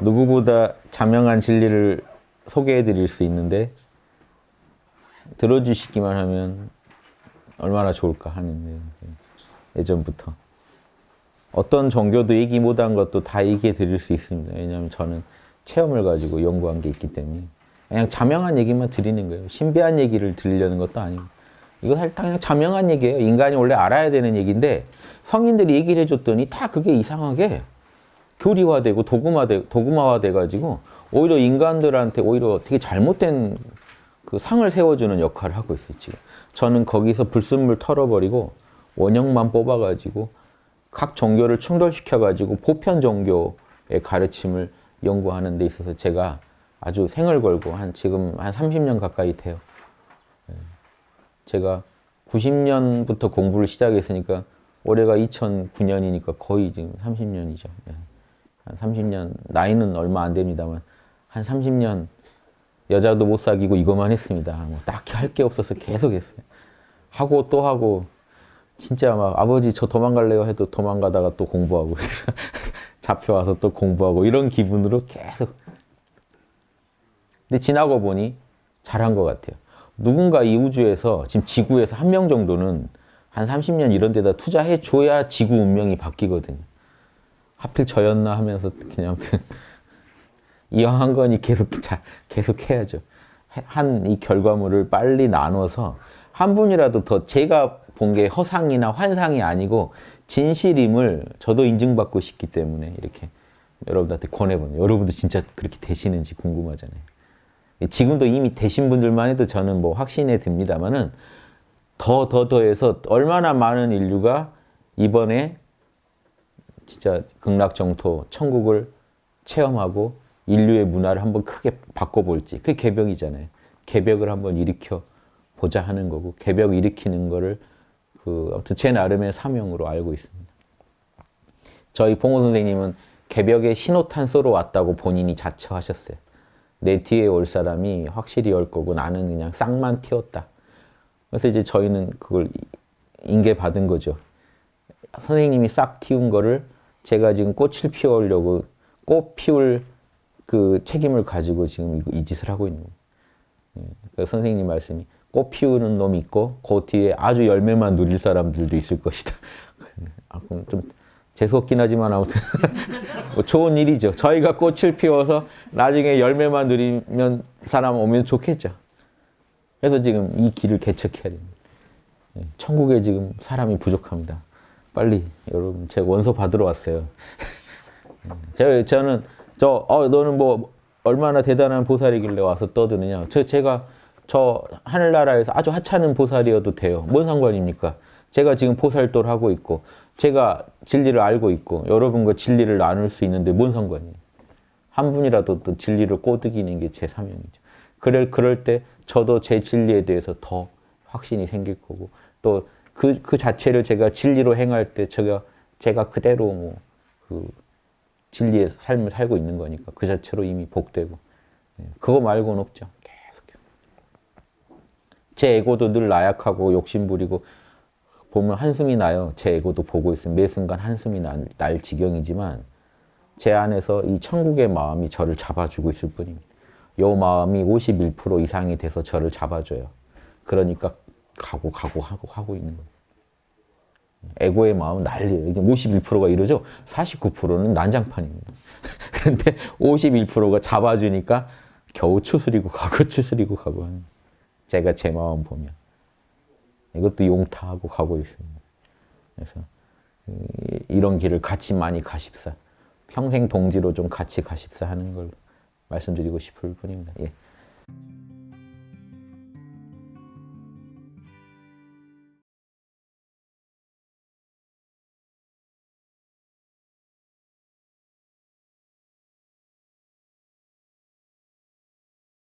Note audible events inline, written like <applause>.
누구보다 자명한 진리를 소개해 드릴 수 있는데 들어주시기만 하면 얼마나 좋을까 하는 예전부터 어떤 종교도 얘기 못한 것도 다 얘기해 드릴 수 있습니다. 왜냐하면 저는 체험을 가지고 연구한 게 있기 때문에 그냥 자명한 얘기만 드리는 거예요. 신비한 얘기를 들리려는 것도 아니고 이거 사실 다 그냥 자명한 얘기예요. 인간이 원래 알아야 되는 얘기인데 성인들이 얘기를 해줬더니 다 그게 이상하게 교리화되고 도구화돼, 도구화돼 가지고 오히려 인간들한테 오히려 되게 잘못된 그 상을 세워주는 역할을 하고 있어요. 지금 저는 거기서 불순물 털어버리고 원형만 뽑아가지고 각 종교를 충돌시켜가지고 보편 종교의 가르침을 연구하는 데 있어서 제가 아주 생을 걸고 한 지금 한 30년 가까이 돼요. 예. 제가 90년부터 공부를 시작했으니까 올해가 2009년이니까 거의 지금 30년이죠. 한 30년, 나이는 얼마 안 됩니다만 한 30년 여자도 못 사귀고 이것만 했습니다. 뭐 딱히 할 게 없어서 계속 했어요. 하고 또 하고 진짜 막 아버지 저 도망갈래요 해도 도망가다가 또 공부하고 <laughs> 잡혀와서 또 공부하고 이런 기분으로 계속 근데 지나고 보니 잘한 것 같아요. 누군가 이 우주에서 지금 지구에서 한 명 정도는 한 30년 이런 데다 투자해 줘야 지구 운명이 바뀌거든요. 하필 저였나 하면서 그냥 이왕 한 거니 계속 자, 계속 해야죠. 한 이 결과물을 빨리 나눠서 한 분이라도 더 제가 본 게 허상이나 환상이 아니고 진실임을 저도 인증받고 싶기 때문에 이렇게 여러분들한테 권해보는 여러분도 진짜 그렇게 되시는지 궁금하잖아요. 지금도 이미 되신 분들만 해도 저는 뭐 확신에 듭니다만은 더, 더, 더해서 얼마나 많은 인류가 이번에 진짜 극락정토, 천국을 체험하고 인류의 문화를 한번 크게 바꿔볼지. 그게 개벽이잖아요. 개벽을 한번 일으켜 보자 하는 거고, 개벽 일으키는 거를 그, 아무튼 제 나름의 사명으로 알고 있습니다. 저희 봉호 선생님은 개벽의 신호탄소로 왔다고 본인이 자처하셨어요. 내 뒤에 올 사람이 확실히 올 거고 나는 그냥 싹만 튀었다. 그래서 이제 저희는 그걸 인계받은 거죠. 선생님이 싹 튀운 거를 제가 지금 꽃을 피우려고 꽃 피울 그 책임을 가지고 지금 이 짓을 하고 있는 거예요. 그 선생님 말씀이 꽃 피우는 놈이 있고 그 뒤에 아주 열매만 누릴 사람들도 있을 것이다. <laughs> 아, 좀 재수없긴 하지만 아무튼 <laughs> 뭐 좋은 일이죠. 저희가 꽃을 피워서 나중에 열매만 누리면 사람 오면 좋겠죠. 그래서 지금 이 길을 개척해야 됩니다. 예, 천국에 지금 사람이 부족합니다. 빨리 여러분 제 원서 받으러 왔어요. <laughs> 제 저는 저 어, 너는 뭐 얼마나 대단한 보살이길래 와서 떠드느냐. 저 제가 저 하늘나라에서 아주 하찮은 보살이어도 돼요. 뭔 상관입니까? 제가 지금 보살도를 하고 있고 제가 진리를 알고 있고 여러분과 진리를 나눌 수 있는데 뭔 상관이에요. 한 분이라도 또 진리를 꼬드기는 게 제 사명이죠. 그럴, 그럴 때 저도 제 진리에 대해서 더 확신이 생길 거고 또 그, 그 자체를 제가 진리로 행할 때 제가, 제가 그대로 뭐 그 진리의 삶을 살고 있는 거니까 그 자체로 이미 복되고 예, 그거 말고는 없죠. 계속. 제 에고도 늘 나약하고 욕심부리고 보면 한숨이 나요. 제 에고도 보고 있으면 매 순간 한숨이 날, 날 지경이지만 제 안에서 이 천국의 마음이 저를 잡아주고 있을 뿐입니다. 요 마음이 51% 이상이 돼서 저를 잡아줘요. 그러니까 가고 가고 하고 하고 있는 거예요. 에고의 마음은 난리예요. 이게 51%가 이러죠. 49%는 난장판입니다. <laughs> 그런데 51%가 잡아주니까 겨우 추스리고 가고 추스리고 가고 하는 제가 제 마음 보면 이것도 용타하고 가고 있습니다. 그래서 이런 길을 같이 많이 가십사. 평생 동지로 좀 같이 가십사 하는 걸 말씀드리고 싶을 뿐입니다. 예.